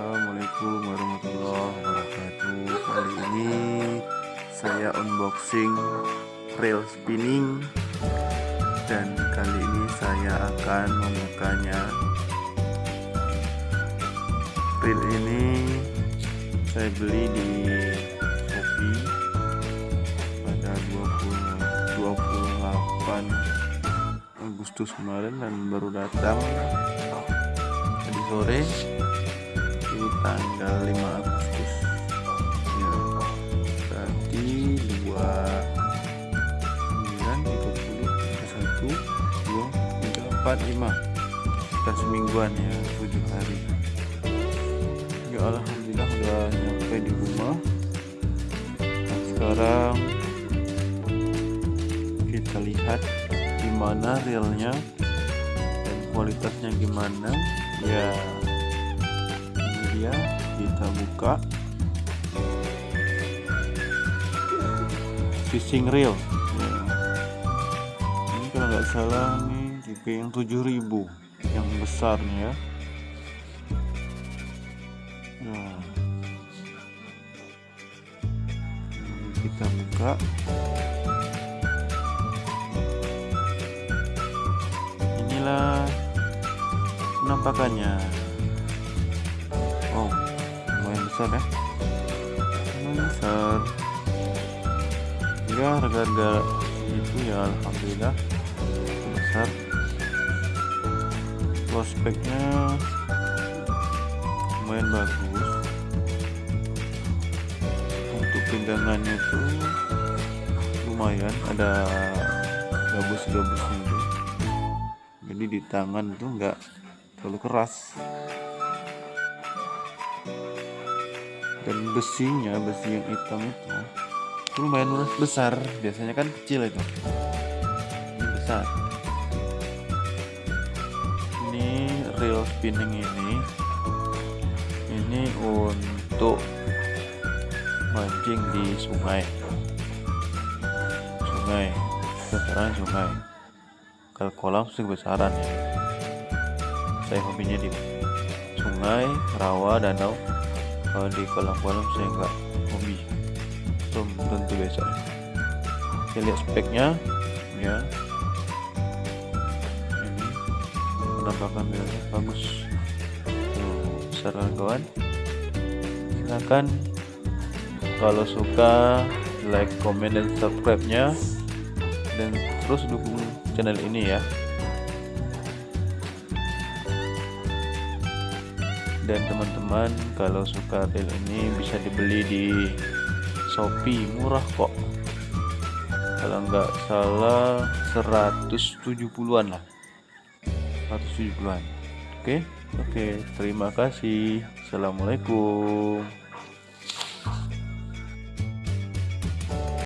Assalamualaikum warahmatullahi wabarakatuh. Kali ini saya unboxing reel spinning. Dan kali ini saya akan membukanya. Reel ini saya beli di Shopee pada 20, 28 Agustus kemarin dan baru datang tadi sore tanggal 5 Agustus. Ya berarti 2 9 30 1 2 3 4 5 kita semingguan ya 7 hari. Ya Alhamdulillah udah nyampe di rumah. Nah sekarang kita lihat gimana realnya dan kualitasnya gimana. Ya dia kita buka. Fishing reel. Ya. ini kalau nggak salah nih tipe yang 7000 yang besarnya ya. Nah kita buka. Inilah penampakannya lumayan besar ya? Lumayan besar ya harga-harga itu ya Alhamdulillah besar. Prospeknya lumayan bagus. Untuk pinggangannya itu lumayan ada gabus-gabusnya itu. Jadi di tangan tuh enggak terlalu keras dan besinya besi yang hitam itu itu lumayan besar. Biasanya kan kecil itu. Ini besar. Ini reel spinning ini. Ini untuk mancing di sungai. Sungai. Besaran sungai. Kalau kolam sih besaran ya. Saya hobinya di sungai rawa danau kalau di kolam-kolam saya enggak hobi. Belum tentu besok. Kita lihat speknya ya. Ini penampakan bilangnya bagus. Tuh kawan. Silahkan kalau suka like comment dan subscribe nya dan terus dukung channel ini ya dan teman-teman kalau suka reel ini bisa dibeli di Shopee. Murah kok. Kalau nggak salah 170-an lah. 170-an oke oke. Terima kasih. Assalamualaikum